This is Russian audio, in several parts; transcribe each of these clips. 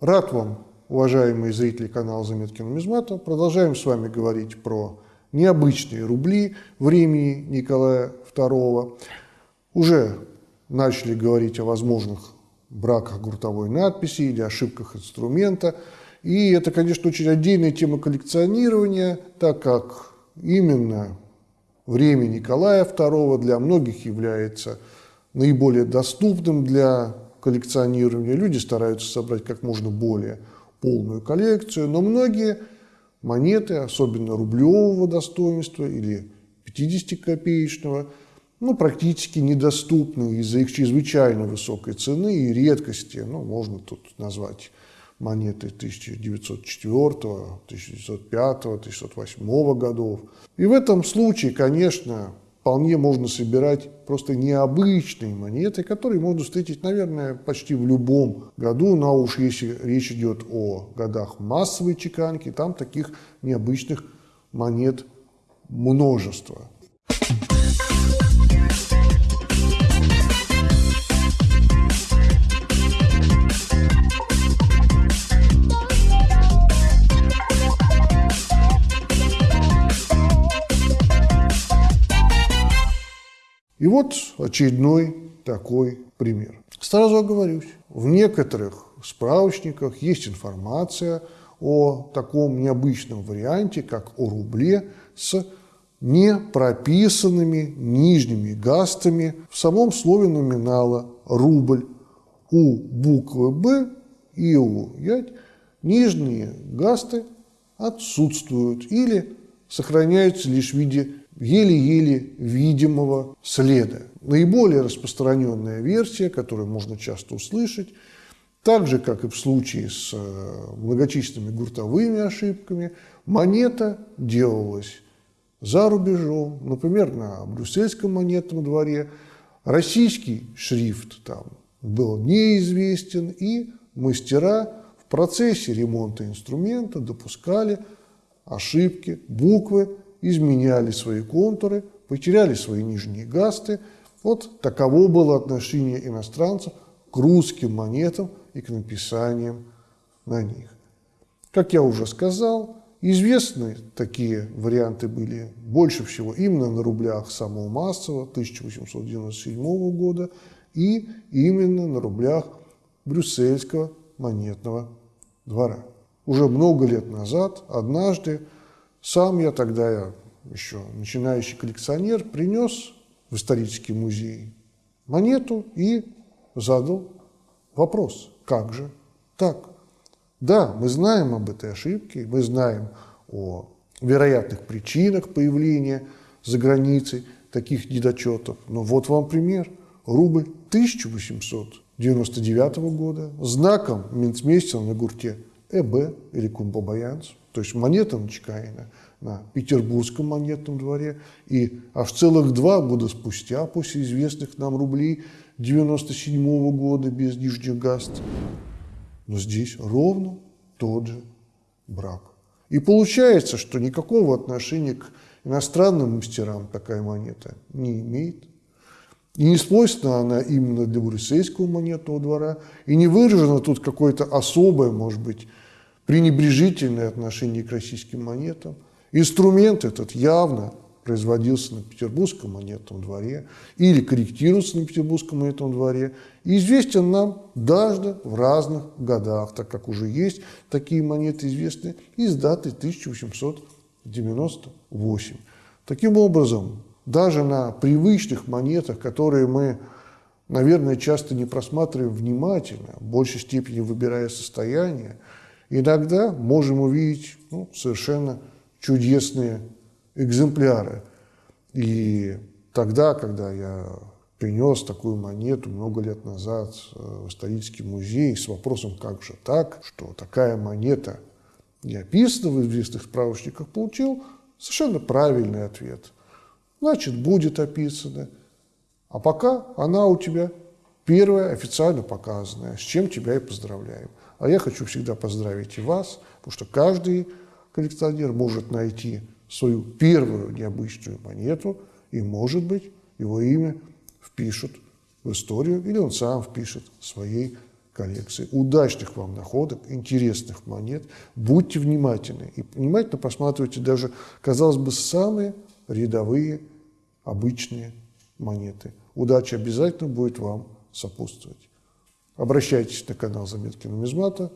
Рад вам, уважаемые зрители канала «Заметки нумизмата». Продолжаем с вами говорить про необычные рубли времени Николая II. Уже начали говорить о возможных браках гуртовой надписи или ошибках инструмента. И это, конечно, очень отдельная тема коллекционирования, так как именно время Николая II для многих является наиболее доступным для коллекционирования. Люди стараются собрать как можно более полную коллекцию, но многие монеты, особенно рублевого достоинства или 50-копеечного, ну, практически недоступны из-за их чрезвычайно высокой цены и редкости. Ну, можно тут назвать монеты 1904, 1905, 1908 годов. И в этом случае, конечно, вполне можно собирать просто необычные монеты, которые можно встретить, наверное, почти в любом году. Но уж если речь идет о годах массовой чеканки, там таких необычных монет множество. И вот очередной такой пример. Сразу оговорюсь, в некоторых справочниках есть информация о таком необычном варианте, как о рубле с не прописанными нижними гастами в самом слове номинала «рубль». У буквы «Б» и у «ять» нижние гасты отсутствуют или сохраняются лишь в виде еле-еле видимого следа. Наиболее распространенная версия, которую можно часто услышать, так же, как и в случае с э, многочисленными гуртовыми ошибками, монета делалась за рубежом, например, на брюссельском монетном дворе. Российский шрифт там был неизвестен, и мастера в процессе ремонта инструмента допускали ошибки, буквы изменяли свои контуры, потеряли свои нижние гасты. Вот таково было отношение иностранцев к русским монетам и к написаниям на них. Как я уже сказал, известны такие варианты были больше всего именно на рублях самого массового 1897 года и именно на рублях брюссельского монетного двора. Уже много лет назад, однажды, сам я тогда, я еще начинающий коллекционер, принес в исторический музей монету и задал вопрос, как же так? Да, мы знаем об этой ошибке, мы знаем о вероятных причинах появления за границей таких недочетов, но вот вам пример. Рубль 1899 года, знаком Минцмейстера на гурте ЭБ или Кумбабаянц, то есть монета начекаена на Петербургском монетном дворе, и аж целых два года спустя, после известных нам рублей 97 -го года без нижних гаст, но здесь ровно тот же брак. И получается, что никакого отношения к иностранным мастерам такая монета не имеет. И не свойственна она именно для брюссельского монетного двора, и не выражено тут какое-то особое, может быть, пренебрежительное отношение к российским монетам. Инструмент этот явно производился на Петербургском монетном дворе или корректируется на Петербургском монетном дворе и известен нам даже в разных годах, так как уже есть такие монеты известные из даты 1898. Таким образом, даже на привычных монетах, которые мы, наверное, часто не просматриваем внимательно, в большей степени выбирая состояние, иногда можем увидеть ну, совершенно чудесные экземпляры. И тогда, когда я принес такую монету много лет назад в исторический музей с вопросом, как же так, что такая монета не описана в известных справочниках, получил совершенно правильный ответ. Значит, будет описано. А пока она у тебя первая официально показанная, с чем тебя и поздравляем. А я хочу всегда поздравить и вас, потому что каждый коллекционер может найти свою первую необычную монету, и, может быть, его имя впишут в историю, или он сам впишет своей коллекции. Удачных вам находок, интересных монет. Будьте внимательны. И внимательно посматривайте даже, казалось бы, самые рядовые, обычные монеты. Удача обязательно будет вам сопутствовать. Обращайтесь на канал Заметки нумизмата,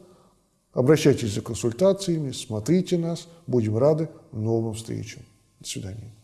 обращайтесь за консультациями, смотрите нас. Будем рады новым встречам. До свидания.